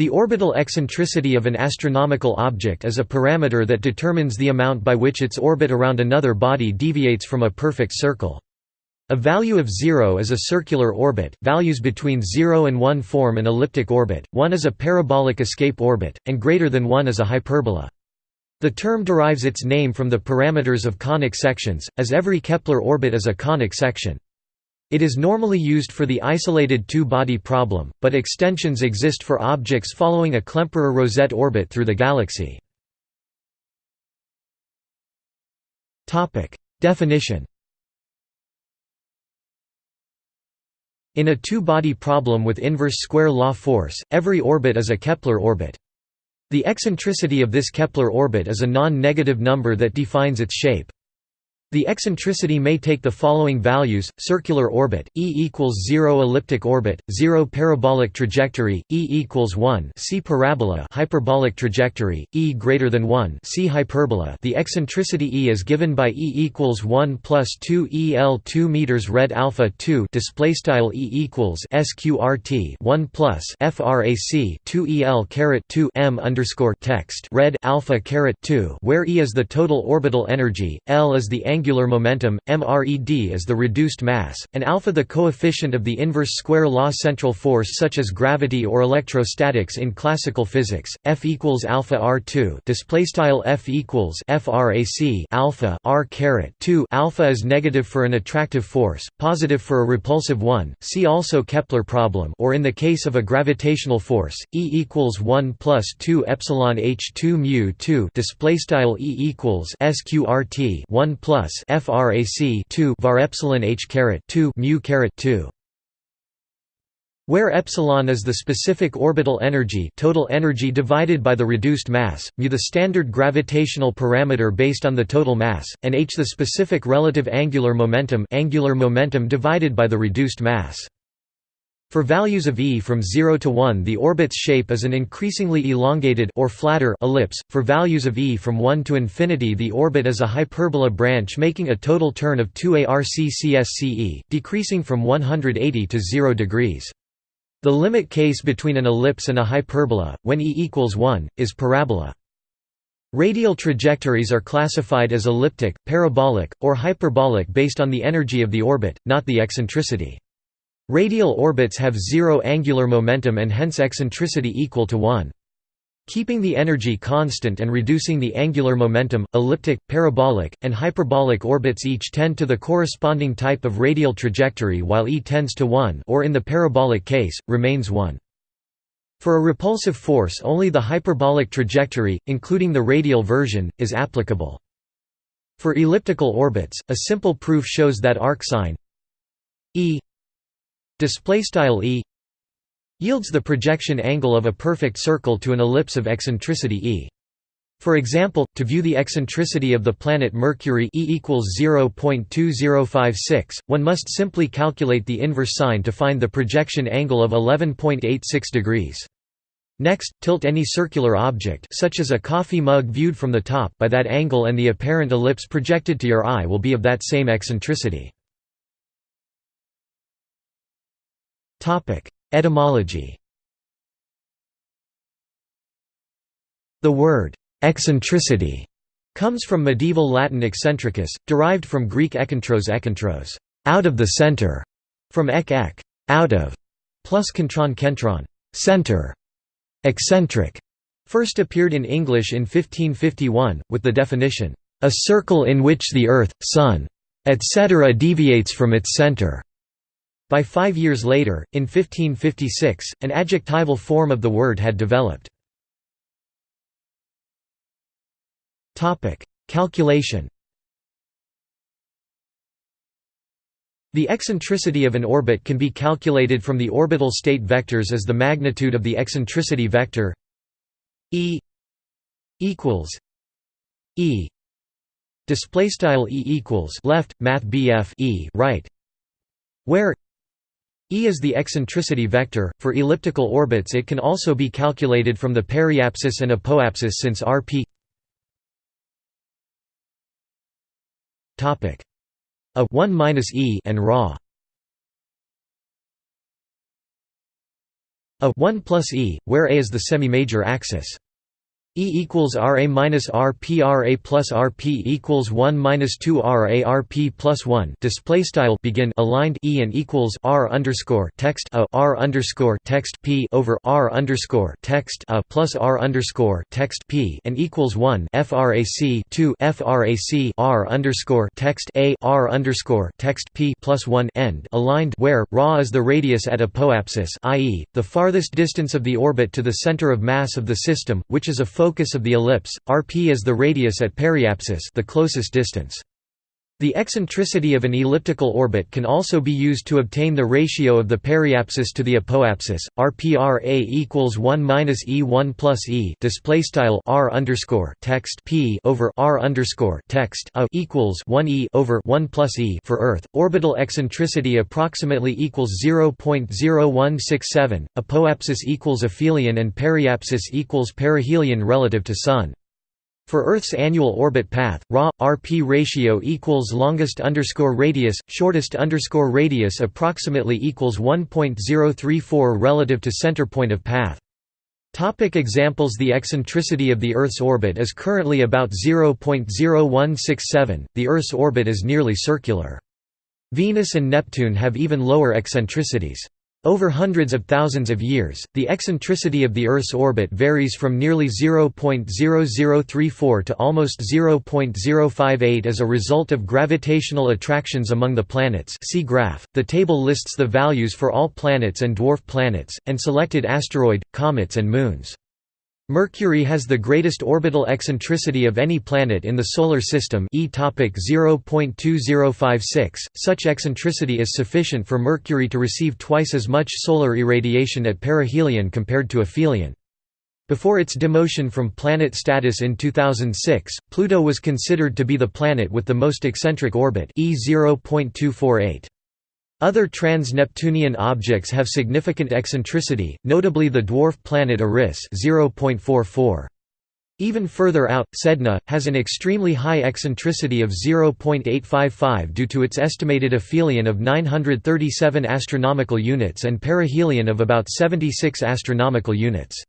The orbital eccentricity of an astronomical object is a parameter that determines the amount by which its orbit around another body deviates from a perfect circle. A value of 0 is a circular orbit, values between 0 and 1 form an elliptic orbit, 1 is a parabolic escape orbit, and greater than 1 is a hyperbola. The term derives its name from the parameters of conic sections, as every Kepler orbit is a conic section. It is normally used for the isolated two-body problem, but extensions exist for objects following a Klemperer-Rosette orbit through the galaxy. Definition In a two-body problem with inverse square law force, every orbit is a Kepler orbit. The eccentricity of this Kepler orbit is a non-negative number that defines its shape. The eccentricity may take the following values: circular orbit, E equals 0 elliptic orbit, 0 parabolic trajectory, E equals 1 C parabola hyperbolic trajectory, E greater than 1 C hyperbola. The eccentricity E is given by E equals 1 plus 2 EL 2 meters red alpha 2 display style E equals SQRT 1 plus FRAC 2 EL caret 2 M underscore text red alpha caret 2 where E is the total orbital energy, L is the angular angular momentum, mred is the reduced mass, and alpha the coefficient of the inverse square law central force such as gravity or electrostatics in classical physics. F equals alpha r2. Display style F equals frac alpha r caret 2. Alpha is negative for an attractive force, positive for a repulsive one. See also Kepler problem. Or in the case of a gravitational force, E equals 1 plus 2 epsilon h 2 mu 2. Display style E equals sqrt 1 plus plus frac 2 var epsilon h caret 2 mu caret 2 where epsilon is the specific orbital energy total energy divided by the reduced mass, mu the standard gravitational parameter based on the total mass, and h the specific relative angular momentum angular momentum divided by the reduced mass. For values of E from 0 to 1 the orbit's shape is an increasingly elongated or flatter ellipse, for values of E from 1 to infinity the orbit is a hyperbola branch making a total turn of 2 arccsce, decreasing from 180 to 0 degrees. The limit case between an ellipse and a hyperbola, when E equals 1, is parabola. Radial trajectories are classified as elliptic, parabolic, or hyperbolic based on the energy of the orbit, not the eccentricity. Radial orbits have zero angular momentum and hence eccentricity equal to 1. Keeping the energy constant and reducing the angular momentum, elliptic, parabolic, and hyperbolic orbits each tend to the corresponding type of radial trajectory while E tends to 1 or in the parabolic case, remains 1. For a repulsive force only the hyperbolic trajectory, including the radial version, is applicable. For elliptical orbits, a simple proof shows that arcsine E display style e yields the projection angle of a perfect circle to an ellipse of eccentricity e. For example, to view the eccentricity of the planet Mercury E equals 0.2056, one must simply calculate the inverse sine to find the projection angle of 11.86 degrees. Next, tilt any circular object such as a coffee mug viewed from the top by that angle and the apparent ellipse projected to your eye will be of that same eccentricity. Etymology The word «eccentricity» comes from medieval Latin eccentricus, derived from Greek ekkentros ekkentros out of the center", from ek ek out of, plus kentron kentron center, eccentric, first appeared in English in 1551, with the definition, "...a circle in which the earth, sun, etc. deviates from its center." By five years later, in 1556, an adjectival form of the word had developed. Calculation The eccentricity of an orbit can be calculated from the orbital state vectors as the magnitude of the eccentricity vector E equals E display style E equals left math BF E right where E is the eccentricity vector. For elliptical orbits, it can also be calculated from the periapsis and apoapsis since rp a 1 minus e and ra a 1 plus e, where a is the semi-major axis. E equals RA minus RP RA plus RP equals 1 minus 2 RA RP plus 1 display style begin aligned E and equals R underscore text a R underscore text P over R underscore text a plus R underscore text P and equals 1 frac 2 frac R underscore text a R underscore text P plus 1 end aligned where RA is the radius at apoapsis i.e. the farthest distance of the orbit to the center of mass of the system which is a focus of the ellipse, rp is the radius at periapsis the closest distance. The eccentricity of an elliptical orbit can also be used to obtain the ratio of the periapsis to the apoapsis. RPRA equals 1 minus E1 plus E display style R underscore text P over R underscore text A equals 1 E over 1 plus E for Earth. Orbital eccentricity approximately equals 0.0167. Apoapsis equals aphelion and periapsis equals perihelion relative to Sun. For Earth's annual orbit path, RA RP ratio equals longest underscore radius, shortest underscore radius approximately equals 1.034 relative to center point of path. Topic examples The eccentricity of the Earth's orbit is currently about 0.0167, the Earth's orbit is nearly circular. Venus and Neptune have even lower eccentricities. Over hundreds of thousands of years, the eccentricity of the Earth's orbit varies from nearly 0.0034 to almost 0.058 as a result of gravitational attractions among the planets see graph. The table lists the values for all planets and dwarf planets, and selected asteroid, comets and moons. Mercury has the greatest orbital eccentricity of any planet in the Solar System e topic 0.2056. Such eccentricity is sufficient for Mercury to receive twice as much solar irradiation at perihelion compared to aphelion. Before its demotion from planet status in 2006, Pluto was considered to be the planet with the most eccentric orbit e 0.248. Other trans-Neptunian objects have significant eccentricity, notably the dwarf planet Eris 0.44. Even further out, Sedna, has an extremely high eccentricity of 0.855 due to its estimated aphelion of 937 astronomical units and perihelion of about 76 astronomical units.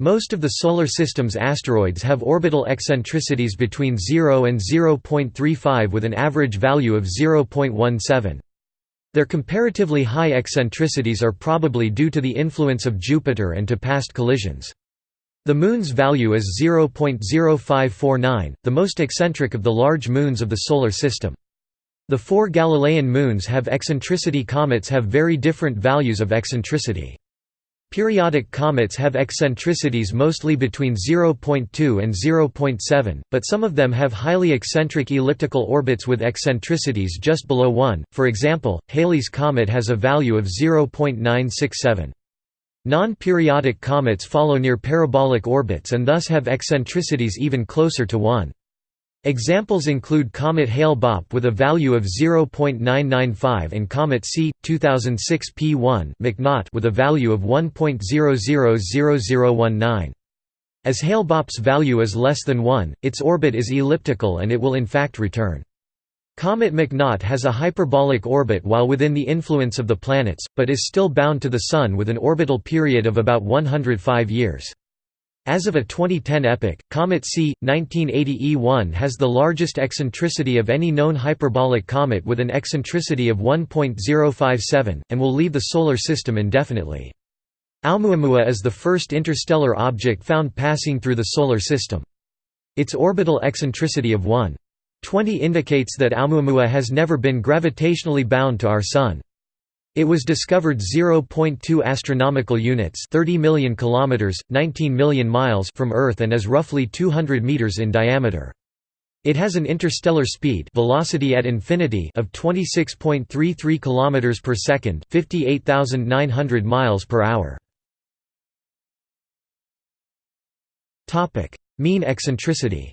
Most of the Solar System's asteroids have orbital eccentricities between 0 and 0.35 with an average value of 0.17. Their comparatively high eccentricities are probably due to the influence of Jupiter and to past collisions. The Moon's value is 0.0549, the most eccentric of the large moons of the Solar System. The four Galilean moons have eccentricity comets have very different values of eccentricity. Periodic comets have eccentricities mostly between 0.2 and 0.7, but some of them have highly eccentric elliptical orbits with eccentricities just below 1, for example, Halley's comet has a value of 0.967. Non-periodic comets follow near parabolic orbits and thus have eccentricities even closer to 1. Examples include comet Hale-Bopp with a value of 0.995 and comet C 2006 P1 McNaught with a value of 1.000019. As Hale-Bopp's value is less than 1, its orbit is elliptical and it will in fact return. Comet McNaught has a hyperbolic orbit while within the influence of the planets, but is still bound to the Sun with an orbital period of about 105 years. As of a 2010 epoch, Comet C. 1980 E1 has the largest eccentricity of any known hyperbolic comet with an eccentricity of 1.057, and will leave the Solar System indefinitely. Oumuamua is the first interstellar object found passing through the Solar System. Its orbital eccentricity of 1.20 indicates that Oumuamua has never been gravitationally bound to our Sun. It was discovered 0.2 astronomical units, 30 million kilometers, 19 million miles from Earth and is roughly 200 meters in diameter. It has an interstellar speed velocity at infinity of 26.33 kilometers per second, 58,900 miles per hour. Topic: Mean eccentricity.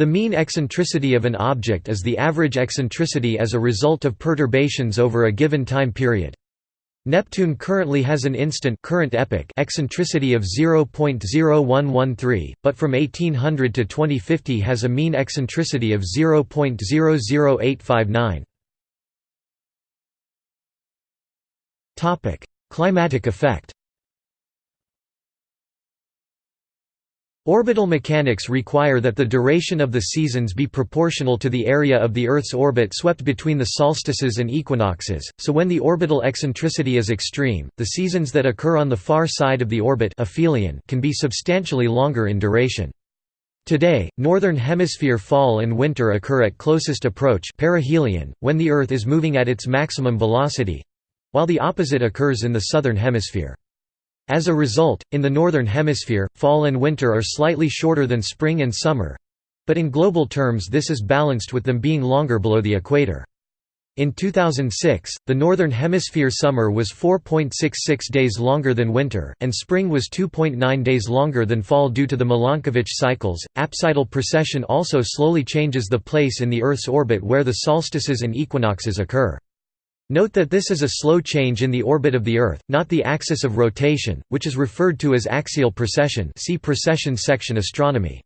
The mean eccentricity of an object is the average eccentricity as a result of perturbations over a given time period. Neptune currently has an instant current epoch eccentricity of 0.0113, but from 1800 to 2050 has a mean eccentricity of 0.00859. Topic: Climatic effect Orbital mechanics require that the duration of the seasons be proportional to the area of the Earth's orbit swept between the solstices and equinoxes, so when the orbital eccentricity is extreme, the seasons that occur on the far side of the orbit aphelion can be substantially longer in duration. Today, northern hemisphere fall and winter occur at closest approach perihelion, when the Earth is moving at its maximum velocity—while the opposite occurs in the southern hemisphere. As a result, in the Northern Hemisphere, fall and winter are slightly shorter than spring and summer—but in global terms this is balanced with them being longer below the equator. In 2006, the Northern Hemisphere summer was 4.66 days longer than winter, and spring was 2.9 days longer than fall due to the Milankovitch cycles. Apsidal precession also slowly changes the place in the Earth's orbit where the solstices and equinoxes occur. Note that this is a slow change in the orbit of the Earth, not the axis of rotation, which is referred to as axial precession see precession section astronomy.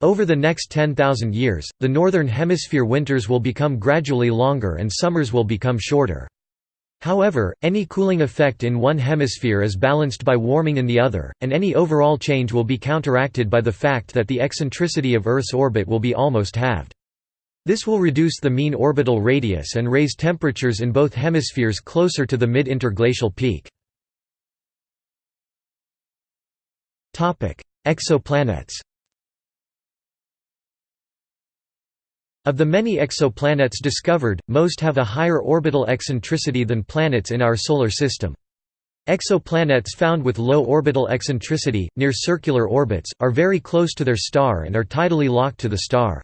Over the next 10,000 years, the Northern Hemisphere winters will become gradually longer and summers will become shorter. However, any cooling effect in one hemisphere is balanced by warming in the other, and any overall change will be counteracted by the fact that the eccentricity of Earth's orbit will be almost halved. This will reduce the mean orbital radius and raise temperatures in both hemispheres closer to the mid-interglacial peak. Exoplanets Of the many exoplanets discovered, most have a higher orbital eccentricity than planets in our Solar System. Exoplanets found with low orbital eccentricity, near circular orbits, are very close to their star and are tidally locked to the star.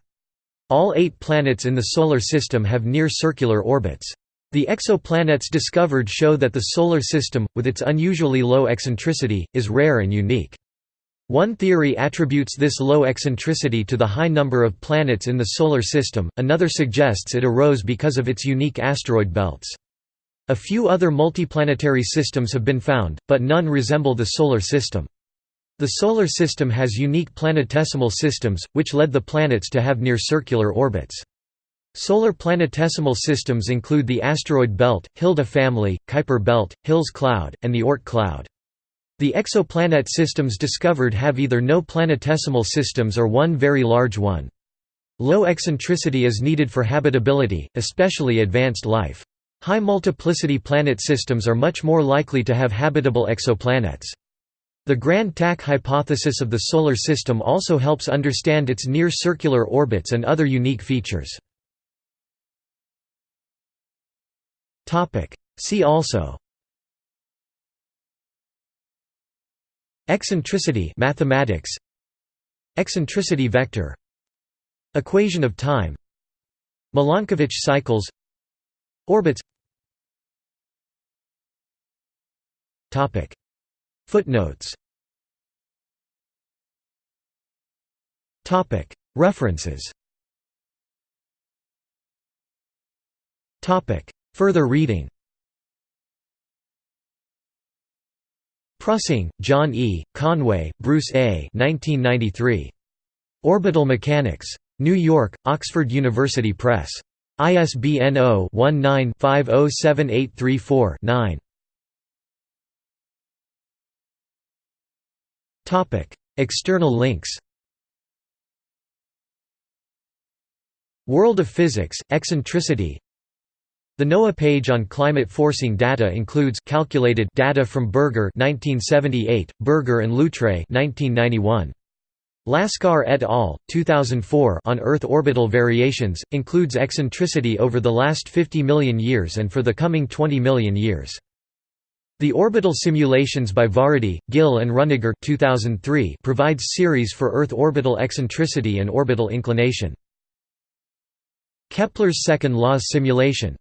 All eight planets in the Solar System have near-circular orbits. The exoplanets discovered show that the Solar System, with its unusually low eccentricity, is rare and unique. One theory attributes this low eccentricity to the high number of planets in the Solar System, another suggests it arose because of its unique asteroid belts. A few other multiplanetary systems have been found, but none resemble the Solar System. The Solar System has unique planetesimal systems, which led the planets to have near-circular orbits. Solar planetesimal systems include the asteroid belt, Hilda family, Kuiper belt, Hills cloud, and the Oort cloud. The exoplanet systems discovered have either no planetesimal systems or one very large one. Low eccentricity is needed for habitability, especially advanced life. High multiplicity planet systems are much more likely to have habitable exoplanets. The Grand Tack hypothesis of the Solar System also helps understand its near-circular orbits and other unique features. See also. Eccentricity mathematics. Eccentricity vector. Equation of time. Milankovitch cycles. Orbits Footnotes References Further reading Prussing, John E., Conway, Bruce A. 1993. Orbital Mechanics. New York, Oxford University Press. ISBN 0-19-507834-9. External links World of Physics, Eccentricity The NOAA page on climate forcing data includes calculated data from Berger 1978, Berger and Loutre 1991. Laskar et al. 2004 on Earth orbital variations, includes eccentricity over the last 50 million years and for the coming 20 million years. The Orbital Simulations by Varadi, Ghil and Runnegar 2003 provides series for Earth orbital eccentricity and orbital inclination. Kepler's second law's simulation